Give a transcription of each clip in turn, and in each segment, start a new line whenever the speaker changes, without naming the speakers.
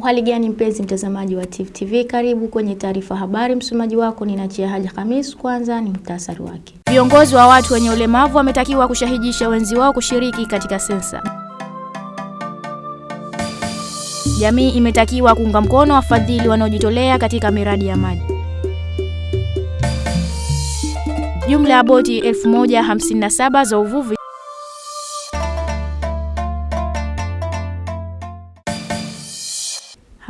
Uhali gani mpenzi mtazamaji wa Tifu TV, karibu kwenye taarifa habari. Msomaji wako ni Nachia Haji Khamis. Kwanza ni muhtasari wake. Viongozi wa watu wenye ulemavu wametakiwa kushahidisha wenzi wao kushiriki katika sensa. Jamii imetakiwa kuunga mkono wafadhili wanaojitolea katika miradi ya maji. Jumla ya boti 1057 za uvuvi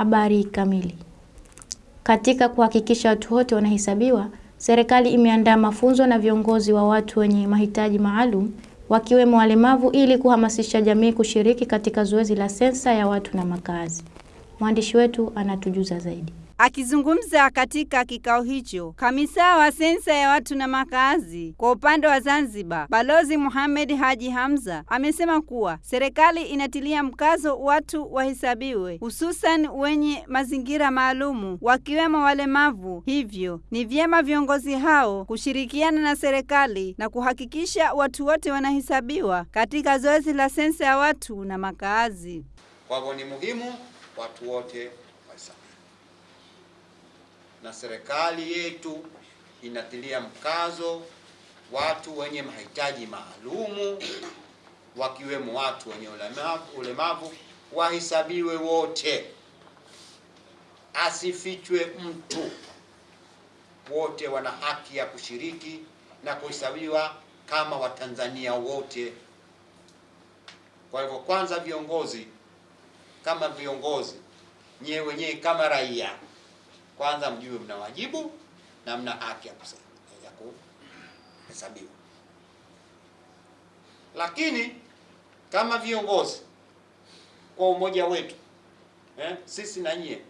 Habari kamili. Katika kuhakikisha watu wote wanahesabiwa, serikali imeandaa mafunzo na viongozi wa watu wenye mahitaji maalum wakiwemo walemavu ili kuhamasisha jamii kushiriki katika zoezi la sensa ya watu na makazi. Mwandishi wetu anatujuza zaidi.
Akizungumza katika kikao hicho, kamisa wa sensa ya watu na makazi kwa upande wa Zanzibar, Balozi Mohamed Haji Hamza amesema kuwa serikali inatilia mkazo watu wahesabiwe, hususan wenye mazingira maalumu wakiwemo walemavu. Hivyo ni vyema viongozi hao kushirikiana na serikali na kuhakikisha watu wote wanahesabiwa katika zoezi la sensa ya watu na makazi.
Kwa hivyo ni muhimu watu wote na serikali yetu inatilia mkazo watu wenye mahitaji maalumu wakiwemo watu wenye ulemavu, ulemavu wahesabiwe wote, asifichwe mtu. Wote wana haki ya kushiriki na kuhesabiwa kama Watanzania wote. Kwa hivyo, kwanza viongozi kama viongozi, nyewe wenyewe kama raia kwanza mjue mna wajibu na mna haki ya kuhesabiwa. Lakini kama viongozi kwa umoja wetu eh, sisi na nyie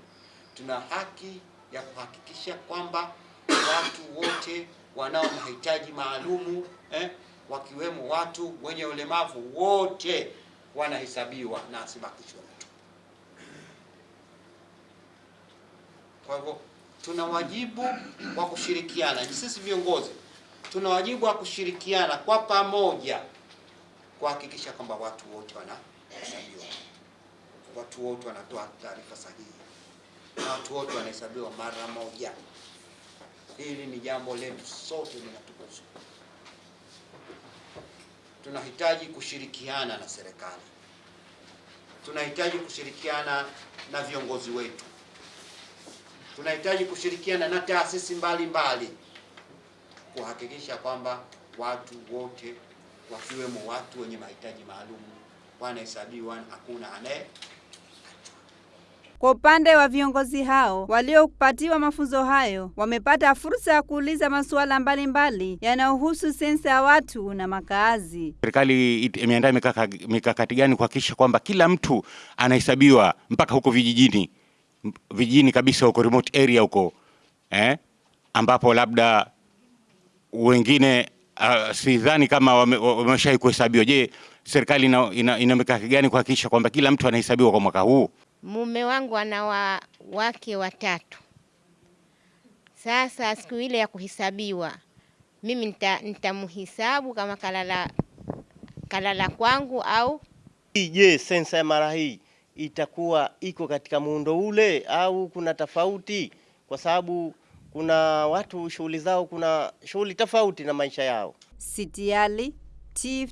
tuna haki ya kuhakikisha kwamba watu wote wanao mahitaji maalumu eh, wakiwemo watu wenye ulemavu wote wanahesabiwa na asibakishwe mtu. Kwa hivyo tuna wajibu wa kushirikiana, sisi viongozi tuna wajibu wa kushirikiana kwa pamoja kuhakikisha kwamba watu wote wanahesabiwa, watu wote wanatoa taarifa sahihi. Na watu wote wanahesabiwa mara moja. Hili ni jambo letu sote, linatukuzwa Tunahitaji kushirikiana na serikali, tunahitaji kushirikiana na viongozi wetu tunahitaji kushirikiana na taasisi mbalimbali kuhakikisha kwamba watu wote wakiwemo watu wenye mahitaji maalum wanahesabiwa, hakuna anaye.
Kwa upande wa viongozi hao waliopatiwa mafunzo hayo, wamepata fursa ya kuuliza masuala mbalimbali yanayohusu sensa ya watu na makazi.
Serikali imeandaa mikakati gani kuhakikisha kwamba kila mtu anahesabiwa mpaka huko vijijini vijijini kabisa huko remote area huko eh, ambapo labda wengine uh, sidhani kama wameshai wame kuhesabiwa. Je, serikali ina, ina, ina mikakati gani kuhakikisha kwamba kila mtu anahesabiwa kwa mwaka huu?
Mume wangu ana wa, wake watatu. Sasa siku ile ya kuhesabiwa mimi nitamhesabu nita kama kalala, kalala kwangu au
je, sensa ya mara hii itakuwa iko katika muundo ule au kuna tofauti? Kwa sababu kuna watu shughuli zao, kuna shughuli tofauti na maisha yao.
Sitiali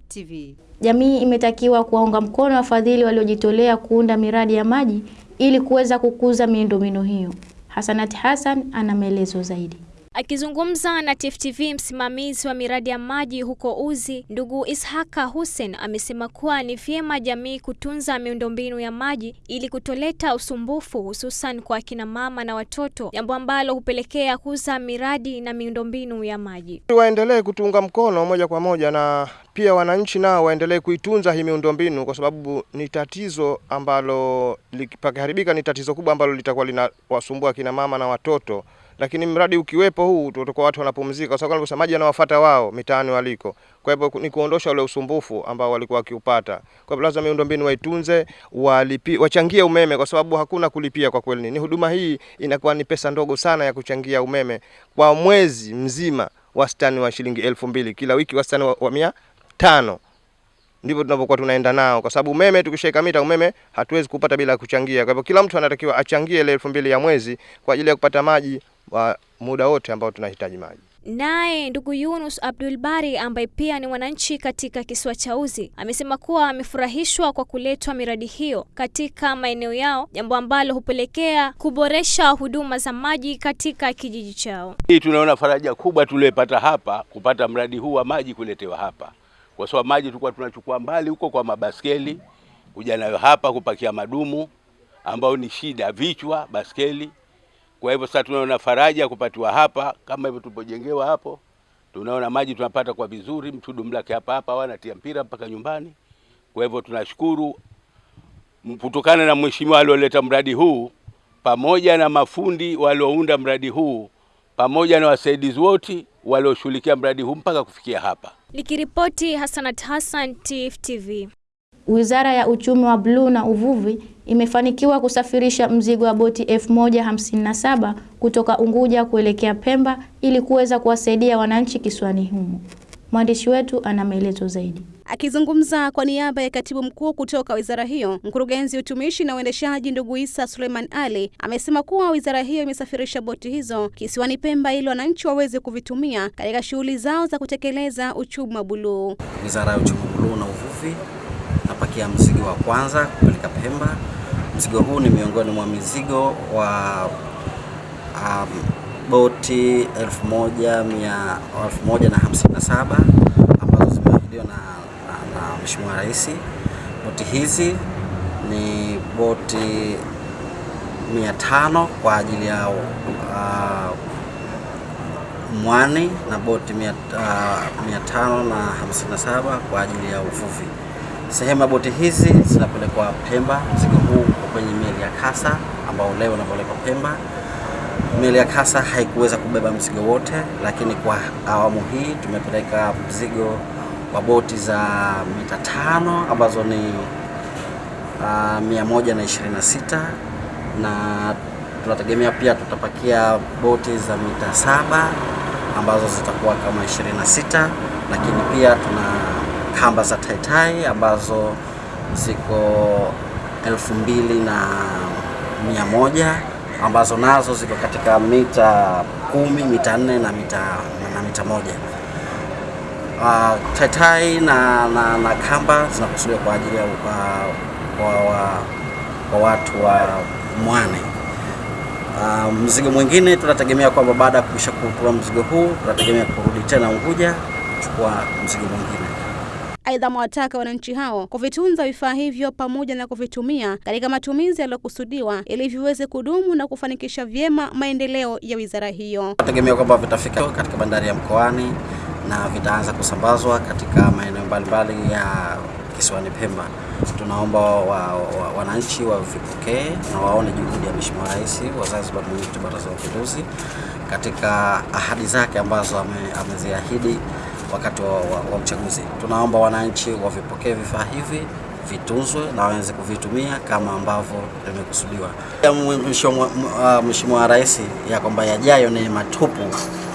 TV.
Jamii imetakiwa kuwaunga mkono wafadhili waliojitolea kuunda miradi ya maji ili kuweza kukuza miundombinu hiyo. Hasanati Hassan ana maelezo zaidi.
Akizungumza na TFTV, msimamizi wa miradi ya maji huko Uzi, ndugu Ishaka Hussein amesema kuwa ni vyema jamii kutunza miundombinu ya maji ili kutoleta usumbufu hususan kwa akina mama na watoto, jambo ambalo hupelekea kuza miradi na miundombinu ya maji.
Waendelee kutunga mkono moja kwa moja, na pia wananchi nao waendelee kuitunza hii miundombinu, kwa sababu ni tatizo ambalo pakiharibika, ni tatizo kubwa ambalo litakuwa linawasumbua akina mama na watoto lakini mradi ukiwepo huu tutakuwa watu wanapumzika, kwa sababu maji yanawafuata wao mitaani waliko. Kwa hivyo ni kuondosha ule usumbufu ambao walikuwa wakiupata. Kwa hivyo lazima miundombinu waitunze, walipi, wachangie umeme, kwa sababu hakuna kulipia kwa kweli. Ni huduma hii inakuwa ni pesa ndogo sana ya kuchangia umeme kwa mwezi mzima, wastani wa shilingi elfu mbili kila wiki, wastani wa, wa mia tano ndivyo tunavyokuwa tunaenda nao, kwa sababu umeme tukishaweka mita umeme hatuwezi kupata bila kuchangia. Kwa hivyo kila mtu anatakiwa achangie ile elfu mbili ya mwezi kwa ajili ya kupata maji muda wote ambao tunahitaji maji.
Naye ndugu Yunus Abdul Bari ambaye pia ni mwananchi katika kisiwa cha Uzi amesema kuwa amefurahishwa kwa kuletwa miradi hiyo katika maeneo yao, jambo ambalo hupelekea kuboresha huduma za maji katika kijiji chao.
Hii tunaona faraja kubwa tuliyopata hapa kupata mradi huu wa maji kuletewa hapa, kwa sababu maji tulikuwa tunachukua mbali huko kwa mabaskeli kuja nayo hapa kupakia madumu, ambayo ni shida, vichwa baskeli. Kwa hivyo sasa tunaona faraja kupatiwa hapa, kama hivyo tulipojengewa hapo, tunaona maji tunapata kwa vizuri, mtudumlake hapa hapa, wanatia mpira mpaka nyumbani. Kwa hivyo tunashukuru kutokana na mheshimiwa alioleta mradi huu pamoja na mafundi waliounda mradi huu pamoja na wasaidizi wote walioshughulikia mradi huu mpaka kufikia hapa.
Nikiripoti Hassanat Hassan, TFTV. TV.
Wizara ya Uchumi wa Bluu na Uvuvi imefanikiwa kusafirisha mzigo wa boti 1057 kutoka Unguja kuelekea Pemba ili kuweza kuwasaidia wananchi kisiwani humo. Mwandishi wetu ana maelezo zaidi.
Akizungumza kwa niaba ya katibu mkuu kutoka wizara hiyo, mkurugenzi utumishi na uendeshaji ndugu Isa Suleiman Ali amesema kuwa wizara hiyo imesafirisha boti hizo kisiwani Pemba ili wananchi waweze kuvitumia katika shughuli zao za kutekeleza uchumi wa buluu.
Wizara ya Uchumi wa Buluu na Uvuvi napakia mzigo wa kwanza kupeleka Pemba. Mzigo huu ni miongoni mwa mizigo wa um, boti 1157 ambazo zimeahidiwa na, na, na Mheshimiwa Rais. Boti hizi ni boti 500 kwa ajili ya uh, mwani na boti 557 kwa ajili ya uvuvi. Sehemu ya boti hizi zinapelekwa Pemba. Mzigo huu kwenye meli ya Kasa ambao leo unapelekwa Pemba. Meli ya Kasa haikuweza kubeba mzigo wote, lakini kwa awamu hii tumepeleka mzigo wa boti za mita tano ambazo ni uh, 126 na tunategemea pia tutapakia boti za mita saba ambazo zitakuwa kama 26, lakini pia tuna kamba za taitai ambazo ziko elfu mbili na mia moja ambazo nazo ziko katika mita kumi, mita nne na mita, na mita moja. Uh, taitai na, na, na kamba zinakusudiwa kwa ajili ya uh, kwa, wa, kwa watu wa Mwane. Uh, mzigo mwingine tunategemea kwamba baada ya kuisha kutua mzigo huu tunategemea kurudi tena Unguja kuchukua mzigo mwingine.
Aidha, amewataka wananchi hao kuvitunza vifaa hivyo pamoja na kuvitumia katika matumizi yaliyokusudiwa ili viweze kudumu na kufanikisha vyema maendeleo ya wizara hiyo.
Tegemea kwamba vitafika katika bandari ya Mkoani na vitaanza kusambazwa katika maeneo mbalimbali ya kisiwani Pemba. Tunaomba wananchi wa, wa, wa wavipokee na waone juhudi ya Mheshimiwa Rais wa Zanzibar, mwenyekiti Baraza la Mapinduzi katika ahadi zake ambazo ame, ameziahidi wakati wa, wa, wa uchaguzi. Tunaomba wananchi wavipokee vifaa hivi vitunzwe na waweze kuvitumia kama ambavyo vimekusudiwa. Mheshimiwa Rais ya kwamba yajayo ni matupu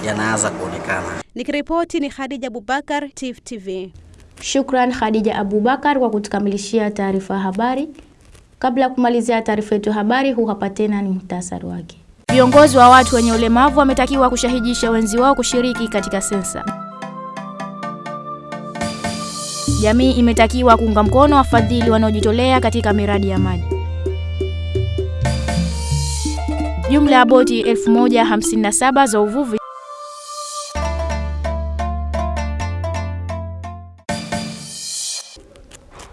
yanaanza kuonekana.
Nikiripoti ni Khadija Abubakar, TIFF TV.
Shukran Khadija Abubakar kwa kutukamilishia taarifa ya habari. Kabla ya kumalizia taarifa yetu ya habari, huu hapa tena ni muhtasari wake. Viongozi wa watu wenye ulemavu wametakiwa kushahidisha wenzi wao kushiriki katika sensa. Jamii imetakiwa kuunga mkono wafadhili wanaojitolea katika miradi ya maji. Jumla ya boti 1057 za uvuvi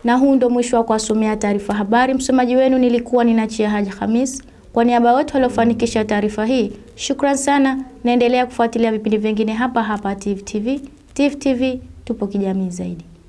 na huu ndo mwisho wa kuwasomea taarifa habari. Msomaji wenu nilikuwa ninachia Haji Hamis. Kwa niaba wote waliofanikisha taarifa hii, shukran sana. Naendelea kufuatilia vipindi vingine hapa hapa tvtv TV. TV tupo kijamii zaidi.